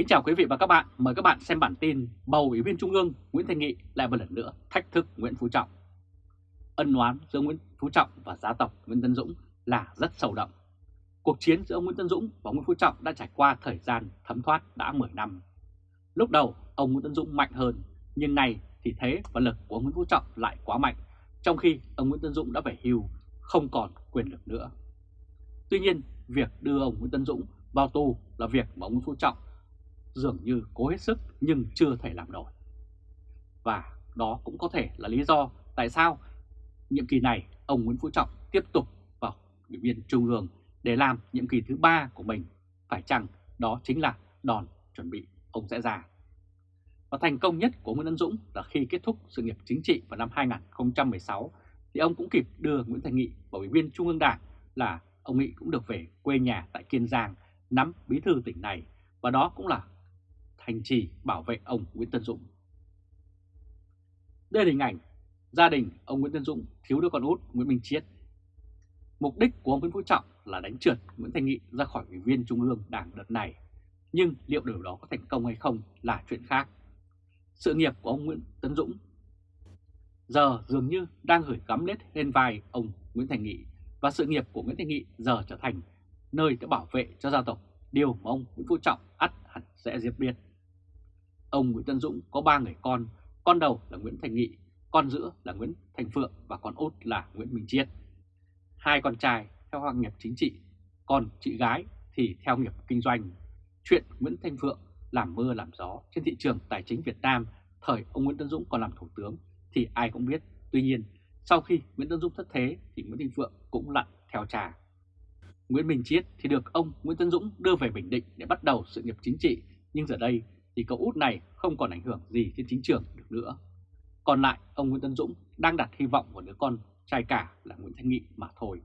Kính chào quý vị và các bạn, mời các bạn xem bản tin bầu Ủy viên Trung ương Nguyễn Thanh Nghị lại một lần nữa thách thức Nguyễn Phú Trọng. Ân oán giữa Nguyễn Phú Trọng và gia tộc Nguyễn Tân Dũng là rất sâu đậm. Cuộc chiến giữa ông Nguyễn Tân Dũng và Nguyễn Phú Trọng đã trải qua thời gian thấm thoát đã 10 năm. Lúc đầu ông Nguyễn Tân Dũng mạnh hơn, nhưng nay thì thế và lực của ông Nguyễn Phú Trọng lại quá mạnh, trong khi ông Nguyễn Tân Dũng đã phải hưu, không còn quyền lực nữa. Tuy nhiên, việc đưa ông Nguyễn Tân Dũng vào tù là việc mà ông Nguyễn Phú Trọng dường như cố hết sức nhưng chưa thể làm nổi. Và đó cũng có thể là lý do tại sao nhiệm kỳ này ông Nguyễn Phú Trọng tiếp tục vào ủy viên Trung ương để làm nhiệm kỳ thứ ba của mình. Phải chăng đó chính là đòn chuẩn bị ông sẽ ra. Và thành công nhất của Nguyễn Văn Dũng là khi kết thúc sự nghiệp chính trị vào năm 2016 thì ông cũng kịp đưa Nguyễn Thành Nghị vào ủy viên Trung ương Đảng là ông Nghị cũng được về quê nhà tại Kiên Giang nắm bí thư tỉnh này và đó cũng là hành trì bảo vệ ông Nguyễn Tân Dũng. Đây là hình ảnh gia đình ông Nguyễn Tân Dũng thiếu đứa con út Nguyễn Minh Chiết. Mục đích của ông Nguyễn Phú Trọng là đánh trượt Nguyễn Thanh Nghị ra khỏi ủy viên Trung ương Đảng đợt này, nhưng liệu điều đó có thành công hay không là chuyện khác. Sự nghiệp của ông Nguyễn Tân Dũng giờ dường như đang gửi gắm lết lên vai ông Nguyễn Thành Nghị và sự nghiệp của Nguyễn Thành Nghị giờ trở thành nơi đã bảo vệ cho gia tộc, điều mà ông Nguyễn Phú Trọng ắt hẳn sẽ diệt biệt Ông Nguyễn Tân Dũng có ba người con, con đầu là Nguyễn Thành Nghị, con giữa là Nguyễn Thành Phượng và con út là Nguyễn Minh Chiết. Hai con trai theo hoàng nghiệp chính trị, còn chị gái thì theo nghiệp kinh doanh. Chuyện Nguyễn Thanh Phượng làm mưa làm gió trên thị trường tài chính Việt Nam thời ông Nguyễn Tân Dũng còn làm thủ tướng thì ai cũng biết. Tuy nhiên, sau khi Nguyễn Tân Dũng thất thế thì Nguyễn Thành Phượng cũng lặn theo trà. Nguyễn Minh Chiết thì được ông Nguyễn Tân Dũng đưa về Bình Định để bắt đầu sự nghiệp chính trị, nhưng giờ đây thì cậu út này không còn ảnh hưởng gì trên chính trường được nữa. Còn lại, ông Nguyễn Tân Dũng đang đặt hy vọng vào đứa con trai cả là Nguyễn Thanh Nghị mà thôi.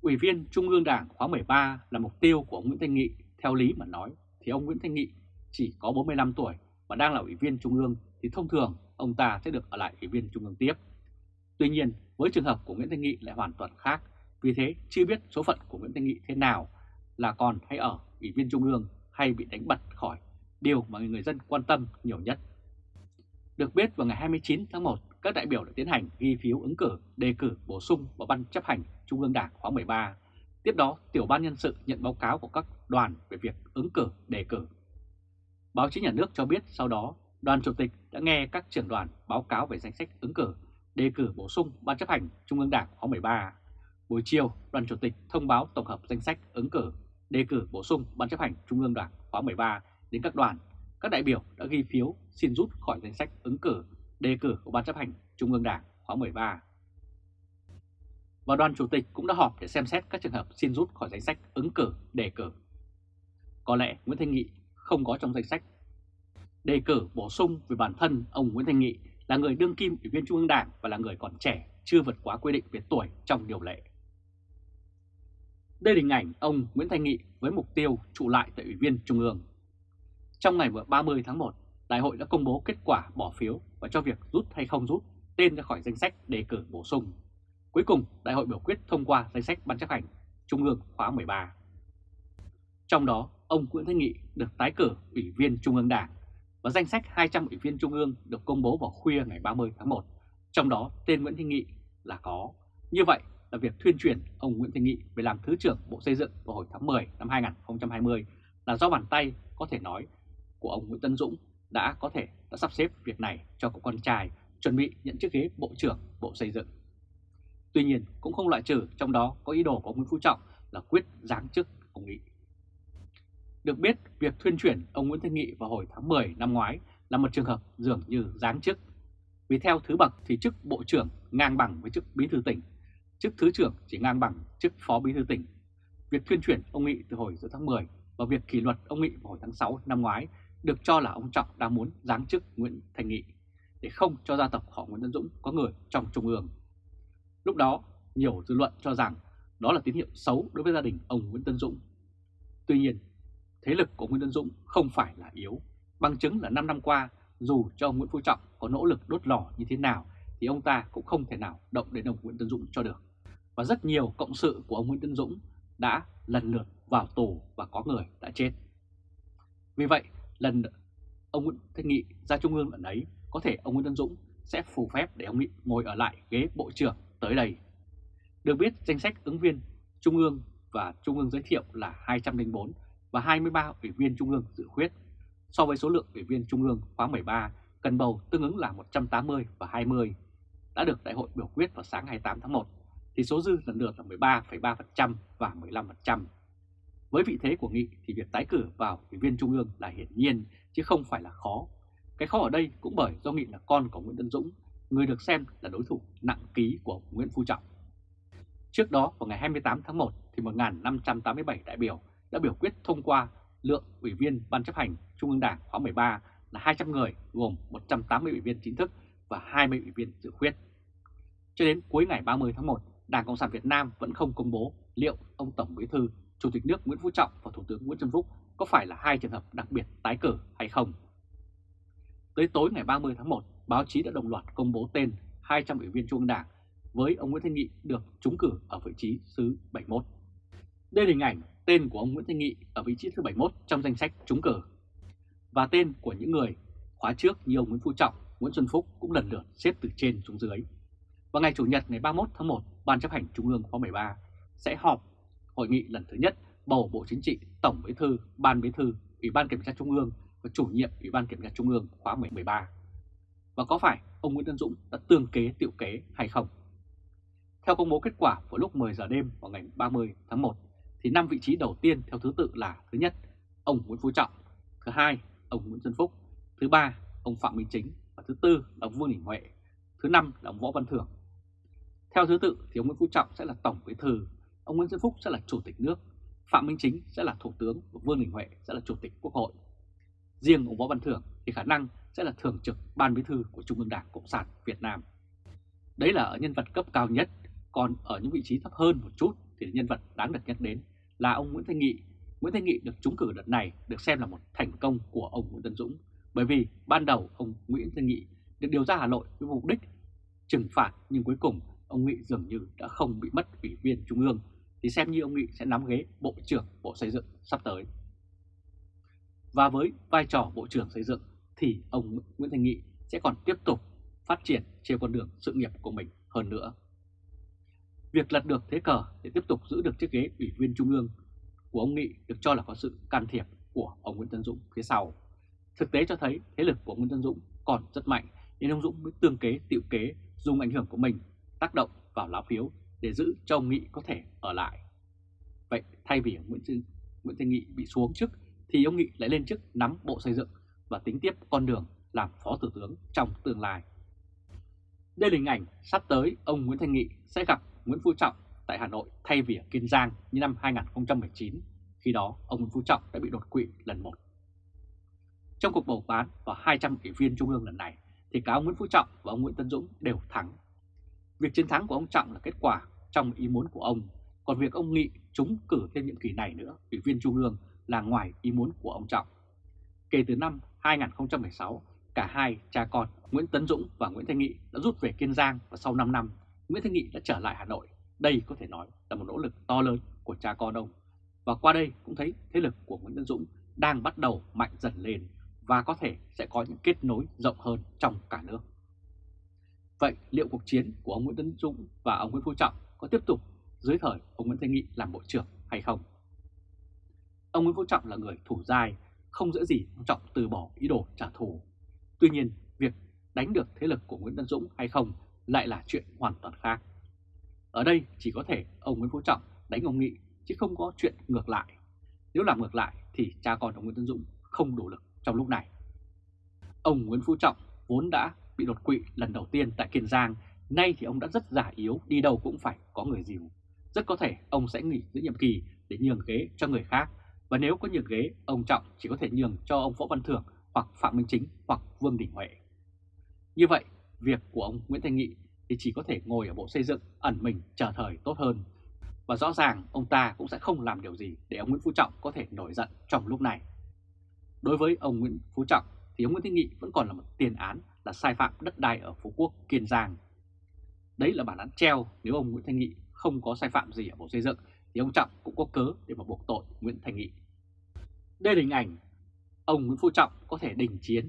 Ủy viên Trung ương Đảng khóa 13 là mục tiêu của ông Nguyễn Thanh Nghị, theo lý mà nói thì ông Nguyễn Thanh Nghị chỉ có 45 tuổi và đang là ủy viên Trung ương thì thông thường ông ta sẽ được ở lại ủy viên Trung ương tiếp. Tuy nhiên, với trường hợp của Nguyễn Thanh Nghị lại hoàn toàn khác, vì thế chưa biết số phận của Nguyễn Thanh Nghị thế nào là còn hay ở ủy viên Trung ương hay bị đánh bật khỏi điều mà người dân quan tâm nhiều nhất. Được biết vào ngày 29 tháng 1, các đại biểu đã tiến hành ghi phiếu ứng cử đề cử bổ sung vào Ban chấp hành Trung ương Đảng khóa 13. Tiếp đó, tiểu ban nhân sự nhận báo cáo của các đoàn về việc ứng cử đề cử. Báo chí nhà nước cho biết sau đó, đoàn chủ tịch đã nghe các trưởng đoàn báo cáo về danh sách ứng cử đề cử bổ sung Ban chấp hành Trung ương Đảng khóa 13. Buổi chiều, đoàn chủ tịch thông báo tổng hợp danh sách ứng cử đề cử bổ sung Ban chấp hành Trung ương Đảng khóa 13 đến các đoàn, các đại biểu đã ghi phiếu xin rút khỏi danh sách ứng cử, đề cử của Ban chấp hành Trung ương Đảng khóa 13. Và đoàn chủ tịch cũng đã họp để xem xét các trường hợp xin rút khỏi danh sách ứng cử, đề cử. Có lẽ Nguyễn Thanh Nghị không có trong danh sách. Đề cử bổ sung về bản thân ông Nguyễn Thanh Nghị là người đương kim ủy viên Trung ương Đảng và là người còn trẻ, chưa vượt quá quy định về tuổi trong điều lệ. Đây là hình ảnh ông Nguyễn Thanh Nghị với mục tiêu trụ lại tại Ủy viên Trung ương. Trong ngày 30 tháng 1, Đại hội đã công bố kết quả bỏ phiếu và cho việc rút hay không rút tên ra khỏi danh sách đề cử bổ sung. Cuối cùng, Đại hội biểu quyết thông qua danh sách Ban chấp hành Trung ương khóa 13. Trong đó, ông Nguyễn Thanh Nghị được tái cử Ủy viên Trung ương Đảng và danh sách 200 Ủy viên Trung ương được công bố vào khuya ngày 30 tháng 1. Trong đó, tên Nguyễn Thanh Nghị là có. Như vậy là việc thuyên truyền ông Nguyễn Thanh Nghị về làm Thứ trưởng Bộ Xây dựng vào hồi tháng 10 năm 2020 là do bàn tay có thể nói của ông Nguyễn Tân Dũng đã có thể đã sắp xếp việc này cho cậu con trai chuẩn bị nhận chiếc ghế Bộ trưởng Bộ Xây dựng. Tuy nhiên cũng không loại trừ trong đó có ý đồ của ông Nguyễn Phú Trọng là quyết giáng chức ông Nghị. Được biết, việc thuyên chuyển ông Nguyễn Thanh Nghị vào hồi tháng 10 năm ngoái là một trường hợp dường như giáng chức. Vì theo thứ bậc thì chức Bộ trưởng ngang bằng với chức Bí thư tỉnh, chức Thứ trưởng chỉ ngang bằng chức Phó Bí thư tỉnh. Việc thuyên chuyển ông Nghị từ hồi giữa tháng 10 và việc kỷ luật ông Nghị vào hồi tháng 6 năm ngoái được cho là ông Trọng đang muốn giáng chức Nguyễn Thành Nghị để không cho gia tộc họ Nguyễn Tân Dũng có người trong Trung ương. Lúc đó, nhiều dư luận cho rằng đó là tín hiệu xấu đối với gia đình ông Nguyễn Tân Dũng. Tuy nhiên, thế lực của Nguyễn Tân Dũng không phải là yếu. Bằng chứng là 5 năm qua, dù cho ông Nguyễn Phú Trọng có nỗ lực đốt lò như thế nào, thì ông ta cũng không thể nào động đến ông Nguyễn Tân Dũng cho được. Và rất nhiều cộng sự của ông Nguyễn Tân Dũng đã lần lượt vào tù và có người đã chết. Vì vậy, lần ông Nguyễn Thanh Nghị ra Trung ương lần ấy, có thể ông Nguyễn Tân Dũng sẽ phù phép để ông Nghị ngồi ở lại ghế Bộ trưởng tới đây. Được biết, danh sách ứng viên Trung ương và Trung ương giới thiệu là 204 và 23 ủy viên Trung ương dự khuyết. So với số lượng ủy viên Trung ương khóa 13 cần bầu tương ứng là 180 và 20 đã được đại hội biểu quyết vào sáng 28 tháng 1 thì số dư lần lượt là 13,3% và 15%. Với vị thế của Nghị thì việc tái cử vào ủy viên Trung ương là hiển nhiên chứ không phải là khó. Cái khó ở đây cũng bởi do Nghị là con của Nguyễn Tân Dũng, người được xem là đối thủ nặng ký của Nguyễn Phú Trọng. Trước đó vào ngày 28 tháng 1 thì 1.587 đại biểu đã biểu quyết thông qua lượng ủy viên Ban chấp hành Trung ương Đảng khóa 13 là 200 người gồm 180 ủy viên chính thức và 20 ủy viên dự khuyết. Cho đến cuối ngày 30 tháng 1, Đảng Cộng sản Việt Nam vẫn không công bố liệu ông Tổng Bí thư, Chủ tịch nước Nguyễn Phú Trọng và Thủ tướng Nguyễn Xuân Phúc có phải là hai trường hợp đặc biệt tái cử hay không. Tới tối ngày 30 tháng 1, báo chí đã đồng loạt công bố tên 200 ủy viên Trung ương Đảng với ông Nguyễn Thanh Nghị được trúng cử ở vị trí thứ 71. Đây là hình ảnh tên của ông Nguyễn Thanh Nghị ở vị trí thứ 71 trong danh sách trúng cử. Và tên của những người khóa trước như ông Nguyễn Phú Trọng, Nguyễn Xuân Phúc cũng lần lượt xếp từ trên xuống dưới. Vào ngày Chủ nhật ngày 31 tháng 1, Ban chấp hành Trung ương khóa 13 sẽ họp hội nghị lần thứ nhất bầu Bộ Chính trị, Tổng Bí thư, Ban Bí thư, Ủy ban Kiểm tra Trung ương và chủ nhiệm Ủy ban Kiểm tra Trung ương khóa 13. Và có phải ông Nguyễn Tân Dũng đã tương kế tiệu kế hay không? Theo công bố kết quả vào lúc 10 giờ đêm vào ngày 30 tháng 1, thì 5 vị trí đầu tiên theo thứ tự là thứ nhất, ông Nguyễn Phú Trọng, thứ hai, ông Nguyễn Xuân Phúc, thứ ba, ông Phạm Minh Chính và thứ tư là ông Vương Đình Huệ, thứ năm là ông Võ Văn Thưởng. Theo thứ tự thì ông Nguyễn Phú Trọng sẽ là Tổng Bí thư, ông Nguyễn Xuân Phúc sẽ là Chủ tịch nước, Phạm Minh Chính sẽ là Thủ tướng và Vương Đình Huệ sẽ là Chủ tịch Quốc hội. Riêng ông Võ Văn Thưởng thì khả năng sẽ là Thường trực Ban Bí thư của Trung ương Đảng Cộng sản Việt Nam. Đấy là ở nhân vật cấp cao nhất, còn ở những vị trí thấp hơn một chút thì nhân vật đáng được nhắc đến là ông Nguyễn Thanh Nghị. Nguyễn Thanh Nghị được trúng cử đợt này được xem là một thành công của ông Nguyễn Tân Dũng bởi vì ban đầu ông Nguyễn Thanh Nghị được điều ra Hà Nội với mục đích trừng phạt nhưng cuối cùng ông Nghị dường như đã không bị mất ủy viên Trung ương, thì xem như ông Nghị sẽ nắm ghế Bộ trưởng Bộ Xây dựng sắp tới. Và với vai trò Bộ trưởng Xây dựng, thì ông Nguyễn thành Nghị sẽ còn tiếp tục phát triển trên con đường sự nghiệp của mình hơn nữa. Việc lật được thế cờ để tiếp tục giữ được chiếc ghế ủy viên Trung ương của ông Nghị được cho là có sự can thiệp của ông Nguyễn Tân Dũng phía sau. Thực tế cho thấy thế lực của Nguyễn Tân Dũng còn rất mạnh, nên ông Dũng mới tương kế, tiệu kế, dùng ảnh hưởng của mình tác động vào lá phiếu để giữ cho ông Nghị có thể ở lại. Vậy thay vì Nguyễn Thanh, Nguyễn Thanh Nghị bị xuống chức thì ông Nghị lại lên chức nắm bộ xây dựng và tính tiếp con đường làm phó thủ tướng trong tương lai. Đây là hình ảnh sắp tới ông Nguyễn Thanh Nghị sẽ gặp Nguyễn Phú Trọng tại Hà Nội thay vì ở Kiên Giang như năm 2019, khi đó ông Nguyễn Phú Trọng đã bị đột quỵ lần một. Trong cuộc bầu bán vào 200 ủy viên Trung ương lần này thì cả ông Nguyễn Phú Trọng và ông Nguyễn Tân Dũng đều thắng. Việc chiến thắng của ông Trọng là kết quả trong ý muốn của ông, còn việc ông Nghị trúng cử thêm nhiệm kỳ này nữa, ủy viên Trung ương là ngoài ý muốn của ông Trọng. Kể từ năm 2016, cả hai cha con Nguyễn Tấn Dũng và Nguyễn Thanh Nghị đã rút về Kiên Giang và sau 5 năm Nguyễn Thanh Nghị đã trở lại Hà Nội. Đây có thể nói là một nỗ lực to lớn của cha con ông. Và qua đây cũng thấy thế lực của Nguyễn Tấn Dũng đang bắt đầu mạnh dần lên và có thể sẽ có những kết nối rộng hơn trong cả nước. Vậy liệu cuộc chiến của ông Nguyễn Tấn Dũng và ông Nguyễn Phú Trọng có tiếp tục dưới thời ông Nguyễn Thanh Nghị làm Bộ trưởng hay không? Ông Nguyễn Phú Trọng là người thủ dai, không dễ gì ông Trọng từ bỏ ý đồ trả thù. Tuy nhiên, việc đánh được thế lực của Nguyễn Tấn Dũng hay không lại là chuyện hoàn toàn khác. Ở đây chỉ có thể ông Nguyễn Phú Trọng đánh ông Nghị chứ không có chuyện ngược lại. Nếu làm ngược lại thì cha con ông Nguyễn Tấn Dũng không đủ lực trong lúc này. Ông Nguyễn Phú Trọng vốn đã bị đột quỵ lần đầu tiên tại Kiên Giang, nay thì ông đã rất giả yếu, đi đâu cũng phải có người dìu. Rất có thể ông sẽ nghỉ giữa nhiệm kỳ để nhường ghế cho người khác, và nếu có nhường ghế, ông Trọng chỉ có thể nhường cho ông Võ Văn Thưởng hoặc Phạm Minh Chính hoặc Vương Đình Huệ. Như vậy, việc của ông Nguyễn Thanh Nghị thì chỉ có thể ngồi ở Bộ Xây dựng ẩn mình chờ thời tốt hơn. Và rõ ràng ông ta cũng sẽ không làm điều gì để ông Nguyễn Phú Trọng có thể nổi giận trong lúc này. Đối với ông Nguyễn Phú Trọng thì ông Nguyễn Thanh Nghị vẫn còn là một tiền án là sai phạm đất đai ở Phú Quốc, Kiên Giang. Đấy là bản án treo nếu ông Nguyễn Thanh Nghị không có sai phạm gì ở Bộ Xây dựng thì ông Trọng cũng có cớ để mà buộc tội Nguyễn Thanh Nghị. Đây là hình ảnh ông Nguyễn Phú Trọng có thể đình chiến.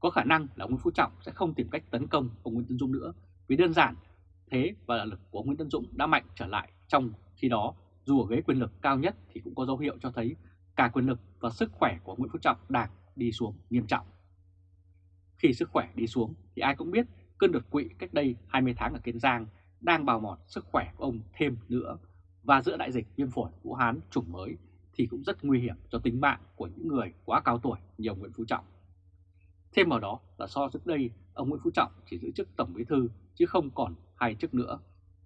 Có khả năng là ông Nguyễn Phú Trọng sẽ không tìm cách tấn công ông Nguyễn Tân Dũng nữa vì đơn giản thế và lực của ông Nguyễn Tân Dũng đã mạnh trở lại trong khi đó dù ở ghế quyền lực cao nhất thì cũng có dấu hiệu cho thấy cả quyền lực và sức khỏe của Nguyễn Phú Trọng đang đi xuống nghiêm trọng. Khi sức khỏe đi xuống thì ai cũng biết cơn đột quỵ cách đây 20 tháng ở Kiên Giang đang bào mòn sức khỏe của ông thêm nữa và giữa đại dịch viêm phổi Vũ Hán chủng mới thì cũng rất nguy hiểm cho tính mạng của những người quá cao tuổi như ông Nguyễn Phú Trọng. Thêm vào đó là so trước đây ông Nguyễn Phú Trọng chỉ giữ chức Tổng Bí Thư chứ không còn hai chức nữa.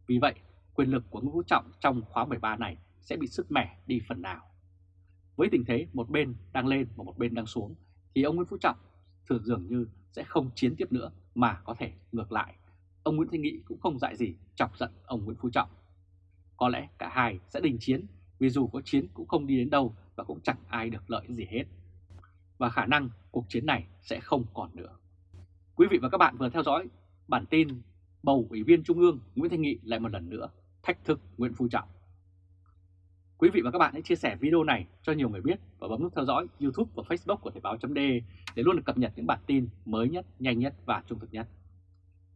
Vì vậy, quyền lực của Nguyễn Phú Trọng trong khóa 13 này sẽ bị sức mẻ đi phần nào. Với tình thế một bên đang lên và một bên đang xuống thì ông Nguyễn Phú Trọng thường dường như sẽ không chiến tiếp nữa, mà có thể ngược lại. Ông Nguyễn Thanh Nghị cũng không dại gì chọc giận ông Nguyễn Phú Trọng. Có lẽ cả hai sẽ đình chiến, vì dù có chiến cũng không đi đến đâu và cũng chẳng ai được lợi gì hết. Và khả năng cuộc chiến này sẽ không còn nữa. Quý vị và các bạn vừa theo dõi bản tin bầu Ủy viên Trung ương Nguyễn Thanh Nghị lại một lần nữa thách thức Nguyễn Phú Trọng. Quý vị và các bạn hãy chia sẻ video này cho nhiều người biết và bấm nút theo dõi YouTube và Facebook của Thời báo .de để luôn được cập nhật những bản tin mới nhất, nhanh nhất và trung thực nhất.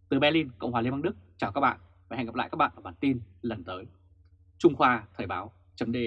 Từ Berlin, Cộng hòa Liên bang Đức, chào các bạn và hẹn gặp lại các bạn ở bản tin lần tới. Trung Khoa Thời báo .de